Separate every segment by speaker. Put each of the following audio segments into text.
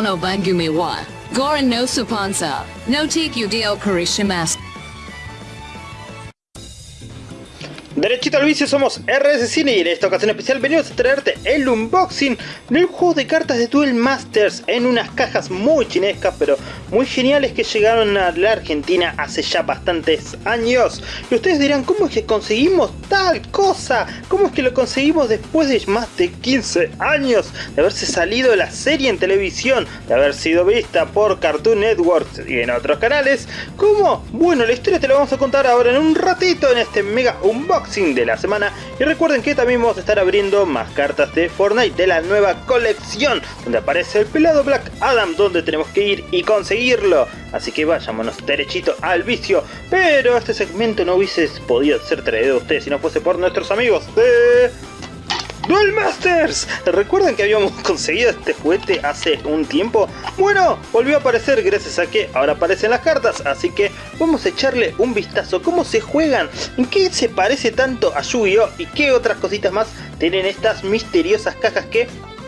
Speaker 1: no bangumi wa. Gorin no supansa. No take you dio karishimas.
Speaker 2: Derechito al vicio, somos RS Cine y en esta ocasión especial venimos a traerte el unboxing del juego de cartas de Duel Masters en unas cajas muy chinescas pero muy geniales que llegaron a la Argentina hace ya bastantes años. Y ustedes dirán, ¿cómo es que conseguimos tal cosa? ¿Cómo es que lo conseguimos después de más de 15 años de haberse salido la serie en televisión, de haber sido vista por Cartoon Network y en otros canales? ¿Cómo? Bueno, la historia te la vamos a contar ahora en un ratito en este mega unboxing de la semana. Y recuerden que también vamos a estar abriendo más cartas de Fortnite de la nueva colección donde aparece el pelado Black Adam donde tenemos que ir y conseguirlo. Así que vayámonos derechito al vicio. Pero este segmento no hubiese podido ser traído a ustedes si no fuese por nuestros amigos de Duel Masters. ¿Recuerdan que habíamos conseguido este juguete hace un tiempo? Bueno, volvió a aparecer gracias a que ahora aparecen las cartas, así que vamos a echarle un vistazo. ¿Cómo se juegan? ¿En qué se parece tanto a Yu-Gi-Oh? ¿Y qué otras cositas más tienen estas misteriosas cajas que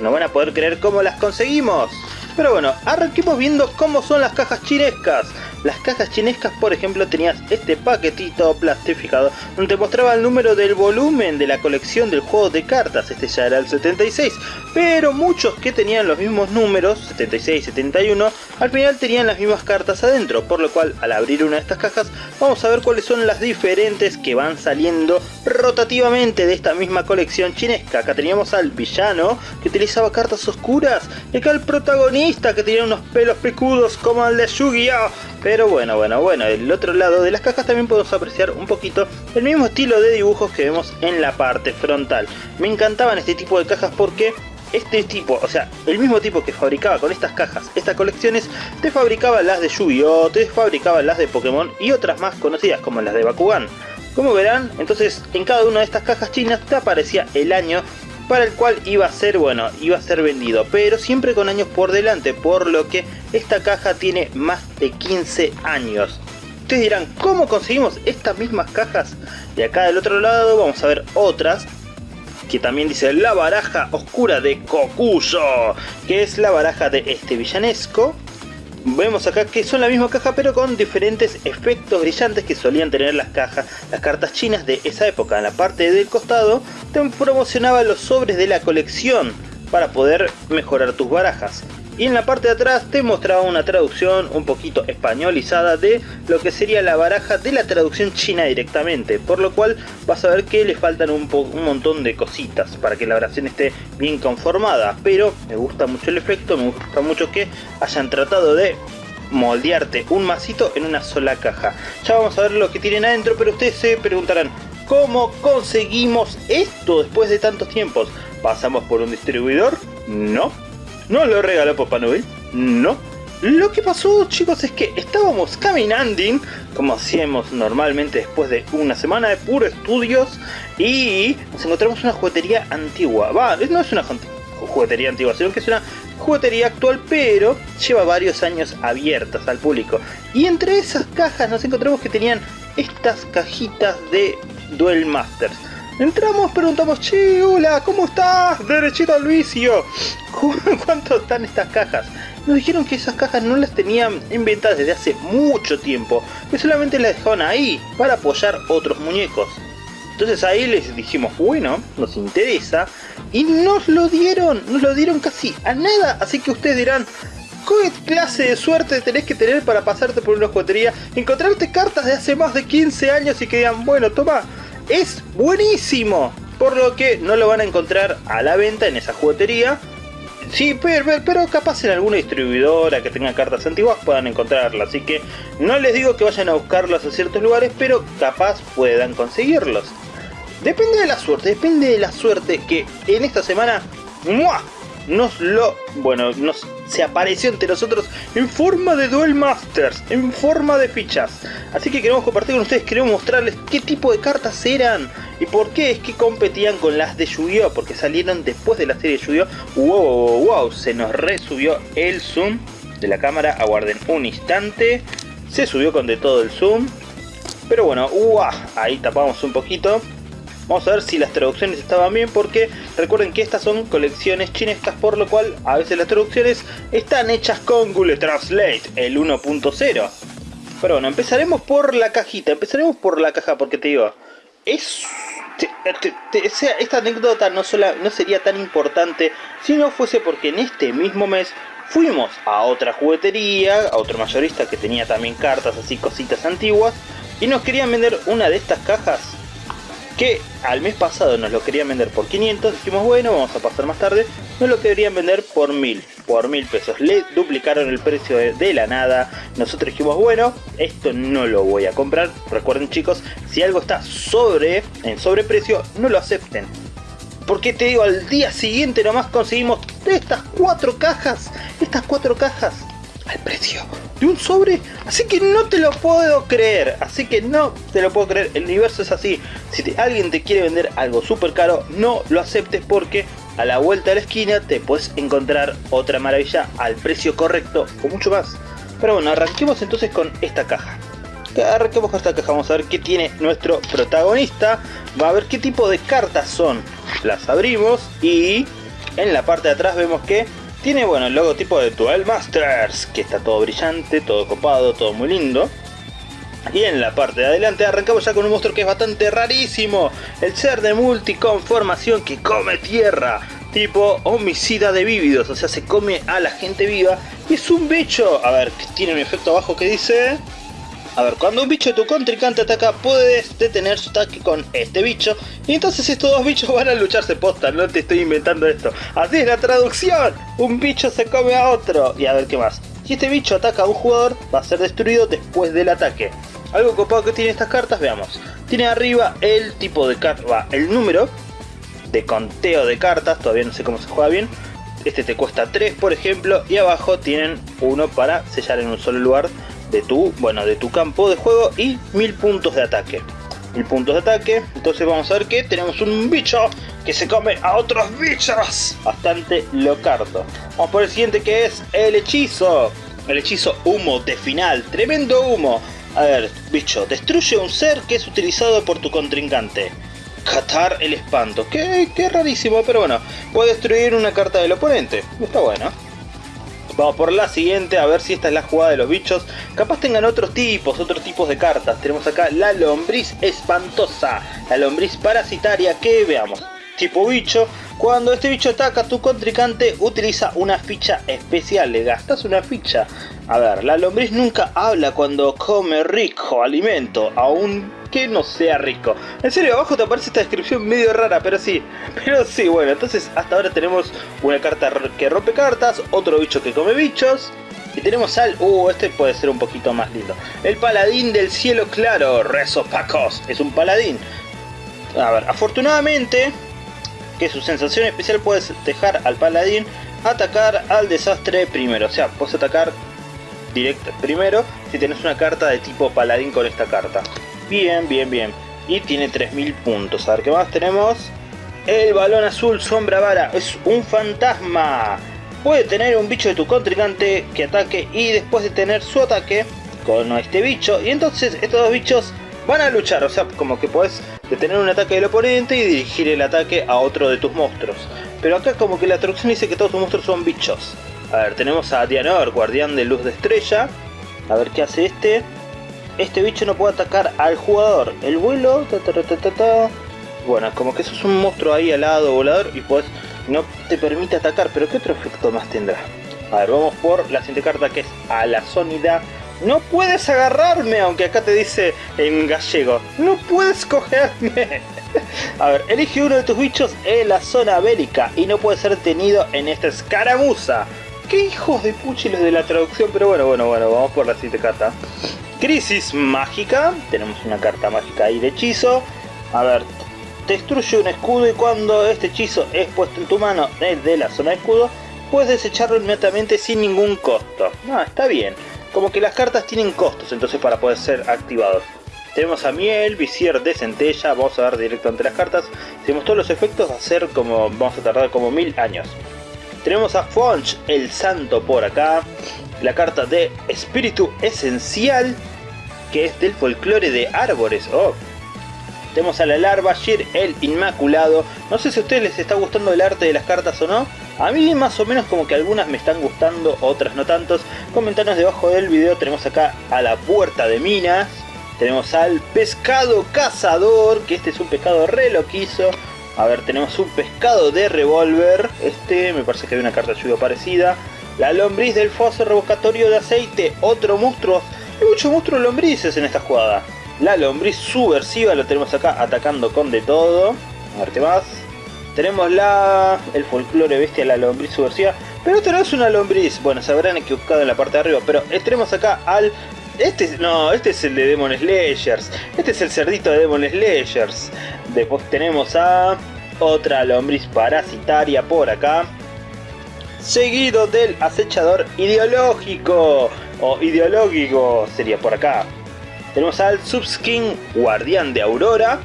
Speaker 2: no van a poder creer cómo las conseguimos? Pero bueno, arranquemos viendo cómo son las cajas chinescas. Las cajas chinescas, por ejemplo, tenías este paquetito plastificado donde mostraba el número del volumen de la colección del juego de cartas. Este ya era el 76. Pero muchos que tenían los mismos números, 76 71, al final tenían las mismas cartas adentro. Por lo cual, al abrir una de estas cajas, vamos a ver cuáles son las diferentes que van saliendo rotativamente de esta misma colección chinesca. Acá teníamos al villano que utilizaba cartas oscuras. Y acá el protagonista que tenía unos pelos picudos como el de Yu-Gi-Oh! Pero bueno, bueno, bueno, del otro lado de las cajas también podemos apreciar un poquito el mismo estilo de dibujos que vemos en la parte frontal. Me encantaban este tipo de cajas porque este tipo, o sea, el mismo tipo que fabricaba con estas cajas, estas colecciones, te fabricaba las de Yu-Gi-Oh!, te fabricaba las de Pokémon y otras más conocidas como las de Bakugan. Como verán, entonces en cada una de estas cajas chinas te aparecía el año para el cual iba a ser, bueno, iba a ser vendido, pero siempre con años por delante, por lo que esta caja tiene más de 15 años. Ustedes dirán, ¿cómo conseguimos estas mismas cajas? De acá del otro lado vamos a ver otras, que también dice la baraja oscura de Kokuyo, que es la baraja de este villanesco, Vemos acá que son la misma caja pero con diferentes efectos brillantes que solían tener las cajas, las cartas chinas de esa época. En la parte del costado te promocionaba los sobres de la colección para poder mejorar tus barajas y en la parte de atrás te mostraba una traducción un poquito españolizada de lo que sería la baraja de la traducción china directamente, por lo cual vas a ver que le faltan un, un montón de cositas para que la oración esté bien conformada, pero me gusta mucho el efecto, me gusta mucho que hayan tratado de moldearte un masito en una sola caja. Ya vamos a ver lo que tienen adentro, pero ustedes se preguntarán, ¿cómo conseguimos esto después de tantos tiempos? ¿Pasamos por un distribuidor? No, ¿No lo regaló Papá Noel? No. Lo que pasó chicos es que estábamos caminando, como hacíamos normalmente después de una semana de puro estudios, y nos encontramos una juguetería antigua. Va, no es una juguetería antigua, sino que es una juguetería actual, pero lleva varios años abiertas al público. Y entre esas cajas nos encontramos que tenían estas cajitas de Duel Masters. Entramos, preguntamos, che, hola, ¿cómo estás? Derechito al vicio. ¿Cuánto están estas cajas? Nos dijeron que esas cajas no las tenían inventadas desde hace mucho tiempo, que solamente las dejaban ahí para apoyar otros muñecos. Entonces ahí les dijimos, bueno, nos interesa, y nos lo dieron, nos lo dieron casi a nada, así que ustedes dirán, ¿Qué clase de suerte tenés que tener para pasarte por una juguetería, encontrarte cartas de hace más de 15 años y que digan, bueno, toma, es buenísimo. Por lo que no lo van a encontrar a la venta en esa juguetería. Sí, pero, pero, capaz en alguna distribuidora que tenga cartas antiguas puedan encontrarlas. Así que no les digo que vayan a buscarlas a ciertos lugares, pero capaz puedan conseguirlos. Depende de la suerte, depende de la suerte que en esta semana nos lo, bueno, nos se apareció entre nosotros en forma de Duel Masters, en forma de fichas. Así que queremos compartir con ustedes, queremos mostrarles qué tipo de cartas eran y por qué es que competían con las de Yu-Gi-Oh! Porque salieron después de la serie de Yu-Gi-Oh! Wow, wow, wow, se nos resubió el zoom de la cámara, aguarden un instante. Se subió con de todo el zoom. Pero bueno, ahí tapamos un poquito. Vamos a ver si las traducciones estaban bien porque recuerden que estas son colecciones chinescas por lo cual a veces las traducciones están hechas con Google Translate, el 1.0. Pero bueno, empezaremos por la cajita, empezaremos por la caja porque te digo, es... esta anécdota no sería tan importante si no fuese porque en este mismo mes fuimos a otra juguetería, a otro mayorista que tenía también cartas así, cositas antiguas, y nos querían vender una de estas cajas que al mes pasado nos lo querían vender por 500, dijimos bueno, vamos a pasar más tarde, nos lo querían vender por 1000, por 1000 pesos, le duplicaron el precio de, la nada, nosotros dijimos bueno, esto no lo voy a comprar, recuerden chicos, si algo está sobre, en sobreprecio, no lo acepten, porque te digo, al día siguiente nomás conseguimos estas cuatro cajas, estas cuatro cajas al precio de un sobre. Así que no te lo puedo creer. Así que no te lo puedo creer. El universo es así. Si alguien te quiere vender algo súper caro, no lo aceptes porque a la vuelta de la esquina te puedes encontrar otra maravilla al precio correcto o mucho más. Pero bueno, arranquemos entonces con esta caja. Arranquemos con esta caja, vamos a ver qué tiene nuestro protagonista. Va a ver qué tipo de cartas son. Las abrimos y en la parte de atrás vemos que tiene, bueno, el logotipo de Duel Masters, que está todo brillante, todo copado, todo muy lindo. Y en la parte de adelante arrancamos ya con un monstruo que es bastante rarísimo. El ser de multiconformación que come tierra. Tipo homicida de vívidos, o sea, se come a la gente viva. Y es un bicho. A ver, tiene un efecto abajo que dice... A ver, cuando un bicho de tu contrincante ataca, puedes detener su ataque con este bicho. Y entonces estos dos bichos van a lucharse posta, no te estoy inventando esto. Así es la traducción. Un bicho se come a otro. Y a ver qué más. Si este bicho ataca a un jugador, va a ser destruido después del ataque. Algo copado que tiene estas cartas, veamos. Tiene arriba el tipo de carta, el número de conteo de cartas, todavía no sé cómo se juega bien. Este te cuesta 3 por ejemplo y abajo tienen uno para sellar en un solo lugar de tu, bueno, de tu campo de juego y mil puntos de ataque. Mil puntos de ataque, entonces vamos a ver que tenemos un bicho que se come a otros bichos. Bastante locardo. Vamos por el siguiente que es el hechizo. El hechizo humo de final, tremendo humo. A ver, bicho, destruye un ser que es utilizado por tu contrincante. Catar el espanto. Que, qué rarísimo, pero bueno. Puede destruir una carta del oponente. Está bueno. Vamos por la siguiente, a ver si esta es la jugada de los bichos. Capaz tengan otros tipos, otros tipos de cartas. Tenemos acá la lombriz espantosa, la lombriz parasitaria que veamos. Tipo bicho, cuando este bicho ataca a tu contrincante utiliza una ficha especial, le gastas una ficha. A ver, la lombriz nunca habla cuando come rico alimento, aún que no sea rico. En serio, abajo te aparece esta descripción medio rara, pero sí. Pero sí, bueno, entonces hasta ahora tenemos una carta que rompe cartas, otro bicho que come bichos. Y tenemos al... Uh, este puede ser un poquito más lindo. El paladín del cielo claro, Rezo Pacos. Es un paladín. A ver, afortunadamente, que su sensación especial puedes dejar al paladín atacar al desastre primero. O sea, puedes atacar directo primero si tenés una carta de tipo paladín con esta carta. Bien, bien, bien. Y tiene 3000 puntos. A ver qué más tenemos. El balón azul sombra vara. Es un fantasma. Puede tener un bicho de tu contrincante que ataque y después de tener su ataque con este bicho. Y entonces estos dos bichos van a luchar. O sea, como que puedes detener un ataque del oponente y dirigir el ataque a otro de tus monstruos. Pero acá como que la traducción dice que todos tus monstruos son bichos. A ver, tenemos a Dianor, guardián de luz de estrella. A ver qué hace este este bicho no puede atacar al jugador. El vuelo, bueno, como que eso es un monstruo ahí al lado volador y pues no te permite atacar, pero ¿qué otro efecto más tendrá? A ver, vamos por la siguiente carta que es a la sonida. No puedes agarrarme, aunque acá te dice en gallego. No puedes cogerme. A ver, elige uno de tus bichos en la zona bélica y no puede ser tenido en esta escaramuza. Qué hijos de puchiles de la traducción, pero bueno, bueno, bueno, vamos por la siguiente carta. Crisis mágica. Tenemos una carta mágica ahí de hechizo. A ver, destruye un escudo y cuando este hechizo es puesto en tu mano desde la zona de escudo, puedes desecharlo inmediatamente sin ningún costo. Ah, está bien. Como que las cartas tienen costos entonces para poder ser activados. Tenemos a Miel, Visier de Centella, vamos a ver directo entre las cartas. Tenemos todos los efectos, va a ser como, vamos a tardar como mil años. Tenemos a Fonch, el santo por acá. La carta de espíritu esencial que es del folclore de árboles. Oh, Tenemos a la larva Shir, el Inmaculado. No sé si a ustedes les está gustando el arte de las cartas o no. A mí más o menos como que algunas me están gustando, otras no tantos. Comentanos debajo del video. Tenemos acá a la puerta de minas. Tenemos al pescado cazador, que este es un pescado re loquizo. A ver, tenemos un pescado de revólver. Este me parece que hay una carta ayuda parecida. La lombriz del foso revocatorio de aceite. Otro monstruo. Hay muchos monstruos lombrices en esta jugada. La lombriz subversiva lo tenemos acá atacando con de todo. A ver qué más. Tenemos la el folclore bestia, la lombriz subversiva. Pero esto no es una lombriz. Bueno, se habrán equivocado en la parte de arriba. Pero tenemos acá al este, no, este es el de Demon Slayers. Este es el cerdito de Demon Slayers. Después tenemos a otra lombriz parasitaria por acá. Seguido del acechador ideológico. O ideológico sería por acá. Tenemos al Subskin Guardián de Aurora.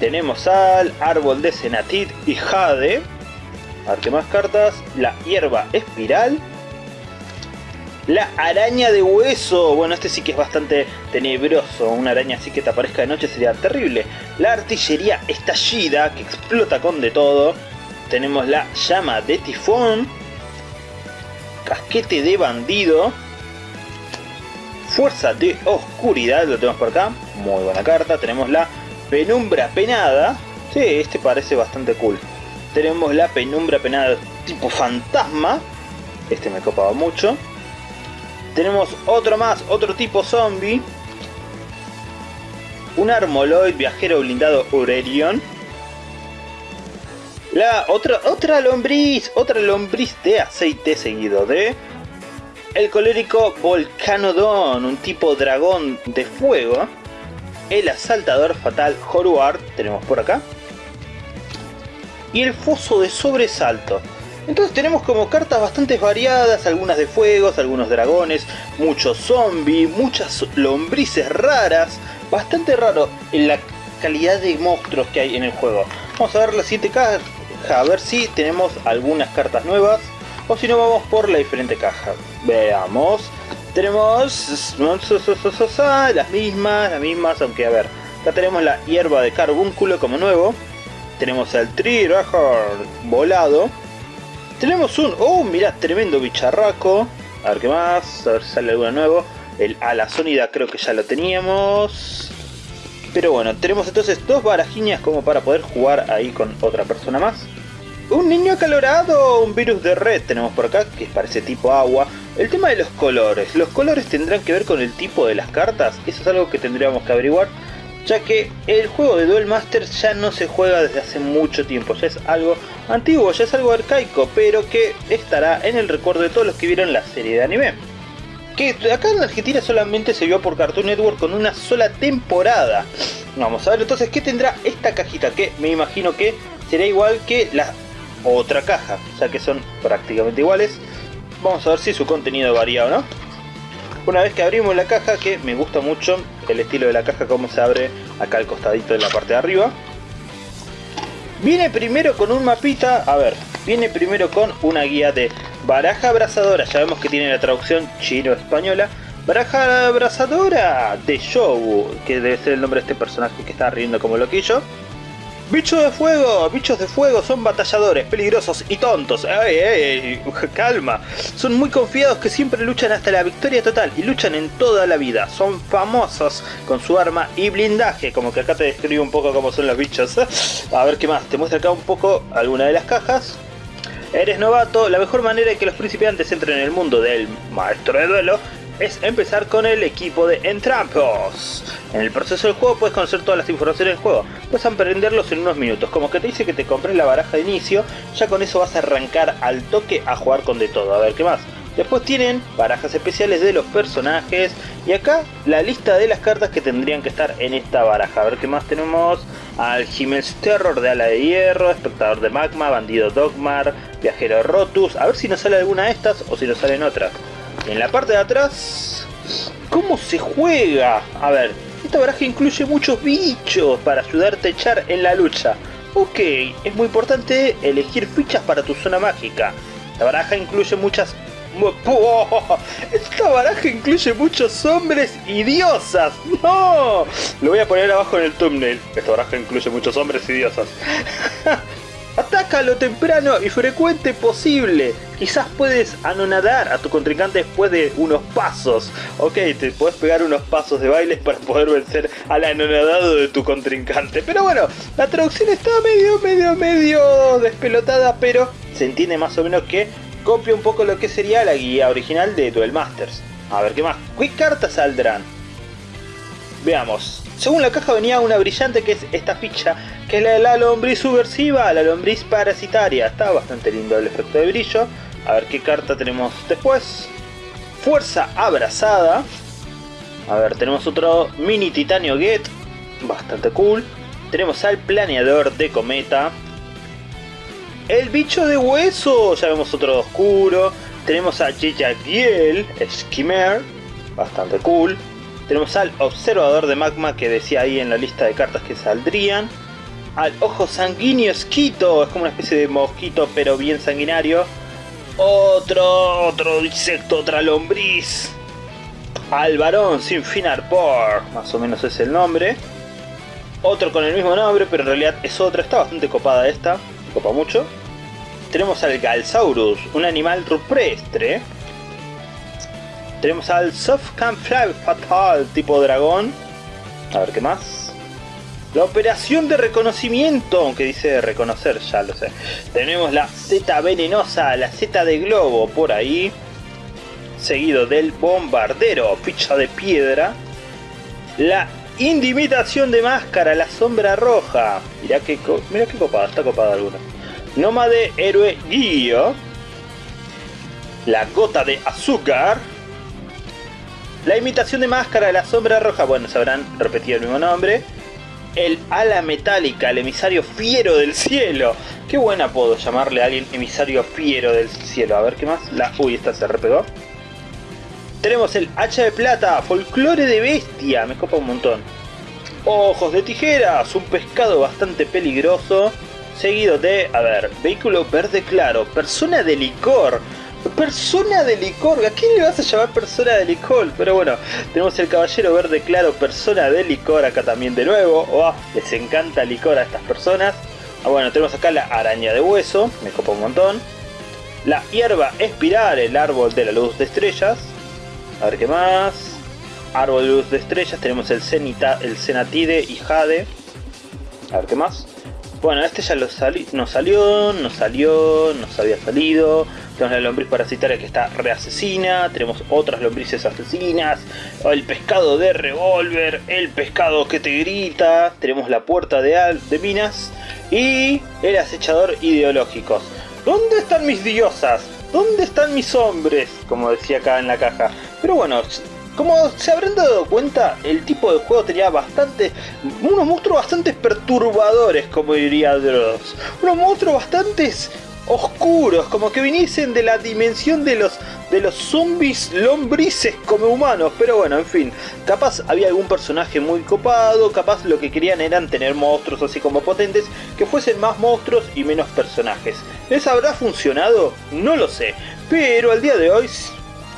Speaker 2: Tenemos al Árbol de Senatit y Jade. A ver qué más cartas. La hierba espiral. La araña de hueso. Bueno, este sí que es bastante tenebroso. Una araña así que te aparezca de noche sería terrible. La artillería estallida, que explota con de todo. Tenemos la llama de tifón. Casquete de bandido. Fuerza de oscuridad, lo tenemos por acá. Muy buena carta. Tenemos la penumbra penada. Sí, este parece bastante cool. Tenemos la penumbra penada tipo fantasma. Este me copaba mucho. Tenemos otro más, otro tipo zombie. Un Armoloid viajero blindado Aurelion. La otra, otra lombriz, otra lombriz de aceite seguido de... El colérico Volcanodon, un tipo dragón de fuego. El asaltador fatal Horuard, tenemos por acá. Y el foso de sobresalto. Entonces tenemos como cartas bastante variadas, algunas de fuegos, algunos dragones, muchos zombies, muchas lombrices raras. Bastante raro en la calidad de monstruos que hay en el juego. Vamos a ver la siguiente caja, a ver si tenemos algunas cartas nuevas. O si no vamos por la diferente caja. Veamos. Tenemos las mismas, las mismas, aunque a ver. Acá tenemos la hierba de carbúnculo como nuevo. Tenemos el Trirajar volado tenemos un... ¡Oh, mirá! Tremendo bicharraco. A ver qué más. A ver si sale alguno nuevo. El ala sónida creo que ya lo teníamos. Pero bueno, tenemos entonces dos barajiñas como para poder jugar ahí con otra persona más. Un niño acalorado, un virus de red tenemos por acá, que parece tipo agua. El tema de los colores. Los colores tendrán que ver con el tipo de las cartas. Eso es algo que tendríamos que averiguar ya que el juego de Duel Masters ya no se juega desde hace mucho tiempo, ya es algo antiguo, ya es algo arcaico, pero que estará en el recuerdo de todos los que vieron la serie de anime. Que acá en Argentina solamente se vio por Cartoon Network con una sola temporada. Vamos a ver entonces qué tendrá esta cajita, que me imagino que será igual que la otra caja, ya que son prácticamente iguales. Vamos a ver si su contenido varía o no. Una vez que abrimos la caja, que me gusta mucho el estilo de la caja, como se abre acá al costadito de la parte de arriba. Viene primero con un mapita, a ver, viene primero con una guía de baraja abrazadora, ya vemos que tiene la traducción chino-española. Baraja abrazadora de Show, que debe ser el nombre de este personaje que está riendo como loquillo. Bichos de fuego, bichos de fuego son batalladores, peligrosos y tontos. ¡Ey, ey! Calma. Son muy confiados que siempre luchan hasta la victoria total y luchan en toda la vida. Son famosos con su arma y blindaje, como que acá te describo un poco cómo son los bichos. A ver qué más, te muestra acá un poco alguna de las cajas. Eres novato, la mejor manera de que los principiantes entren en el mundo del maestro de duelo es empezar con el equipo de Entrampos. En el proceso del juego puedes conocer todas las informaciones del juego, puedes aprenderlos en unos minutos, como que te dice que te compres la baraja de inicio, ya con eso vas a arrancar al toque a jugar con de todo, a ver qué más. Después tienen barajas especiales de los personajes y acá la lista de las cartas que tendrían que estar en esta baraja. A ver qué más tenemos. Al Jiménez Terror de Ala de Hierro, Espectador de Magma, Bandido Dogmar, Viajero Rotus. A ver si nos sale alguna de estas o si nos salen otras. En la parte de atrás, ¿cómo se juega? A ver, esta baraja incluye muchos bichos para ayudarte a echar en la lucha. Ok, es muy importante elegir fichas para tu zona mágica. La baraja incluye muchas Esta baraja incluye muchos hombres y diosas. ¡No! Lo voy a poner abajo en el thumbnail. Esta baraja incluye muchos hombres y diosas. Ataca lo temprano y frecuente posible. Quizás puedes anonadar a tu contrincante después de unos pasos. Ok, te puedes pegar unos pasos de bailes para poder vencer al anonadado de tu contrincante. Pero bueno, la traducción está medio, medio, medio despelotada, pero se entiende más o menos que copia un poco lo que sería la guía original de Duel Masters. A ver qué más. ¿Qué cartas saldrán? Veamos. Según la caja venía una brillante que es esta ficha, que es la de la lombriz subversiva, la lombriz parasitaria. Está bastante lindo el efecto de brillo. A ver qué carta tenemos después. Fuerza abrazada. A ver, tenemos otro mini titanio get. Bastante cool. Tenemos al planeador de cometa. El bicho de hueso. Ya vemos otro oscuro. Tenemos a Giel, Skimmer. Bastante cool. Tenemos al observador de magma que decía ahí en la lista de cartas que saldrían. Al ojo sanguíneo esquito, es como una especie de mosquito pero bien sanguinario. Otro, otro insecto, otra lombriz. Al varón sin fin arpor, más o menos es el nombre. Otro con el mismo nombre, pero en realidad es otra, está bastante copada esta, copa mucho. Tenemos al Galsaurus, un animal rupestre, tenemos al Fly Fatal tipo dragón. A ver qué más. La operación de reconocimiento, aunque dice reconocer, ya lo sé. Tenemos la Z venenosa, la Z de globo por ahí. Seguido del bombardero, ficha de piedra. La indimitación de máscara, la sombra roja. Mirá qué, mira qué copada, está copada alguna. Nómade héroe guío. La gota de azúcar la imitación de máscara la sombra roja, bueno, se habrán repetido el mismo nombre. El ala metálica, el emisario fiero del cielo. Qué buen apodo llamarle a alguien emisario fiero del cielo. A ver qué más. La... Uy, esta se repegó. Tenemos el hacha de plata, folclore de bestia. Me copa un montón. Ojos de tijeras, un pescado bastante peligroso. Seguido de, a ver, vehículo verde claro, persona de licor. Persona de licor, ¿a quién le vas a llamar persona de licor? Pero bueno, tenemos el caballero verde claro, persona de licor acá también de nuevo. Oh, les encanta licor a estas personas. Ah, bueno, tenemos acá la araña de hueso, me copa un montón. La hierba espiral, el árbol de la luz de estrellas. A ver qué más. Árbol de luz de estrellas, tenemos el, cenita, el cenatide y jade. A ver qué más. Bueno, este ya lo sali nos salió, nos salió, nos había salido. Tenemos la lombriz parasitaria que está reasesina. Tenemos otras lombrices asesinas. El pescado de revólver. El pescado que te grita. Tenemos la puerta de, de minas. Y el acechador ideológico. ¿Dónde están mis diosas? ¿Dónde están mis hombres? Como decía acá en la caja. Pero bueno, como se habrán dado cuenta, el tipo de juego tenía bastante... Unos monstruos bastante perturbadores, como diría Dross. Unos monstruos bastante oscuros, como que viniesen de la dimensión de los de los zombies lombrices como humanos, pero bueno, en fin, capaz había algún personaje muy copado, capaz lo que querían eran tener monstruos así como potentes, que fuesen más monstruos y menos personajes. ¿Les habrá funcionado? No lo sé, pero al día de hoy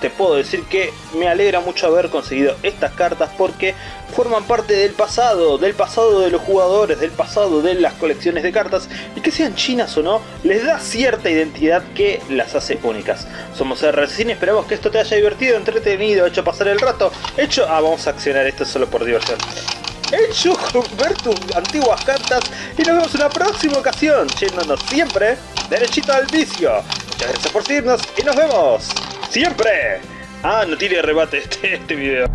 Speaker 2: te puedo decir que me alegra mucho haber conseguido estas cartas porque forman parte del pasado, del pasado de los jugadores, del pasado de las colecciones de cartas y que sean chinas o no, les da cierta identidad que las hace únicas. Somos RCine, esperamos que esto te haya divertido, entretenido, hecho pasar el rato, hecho... Ah, vamos a accionar esto solo por diversión. Hecho ver tus antiguas cartas y nos vemos en la próxima ocasión, yéndonos siempre derechito al vicio. Muchas gracias por seguirnos y nos vemos. ¡Siempre! Ah, no tiene rebate este, este video.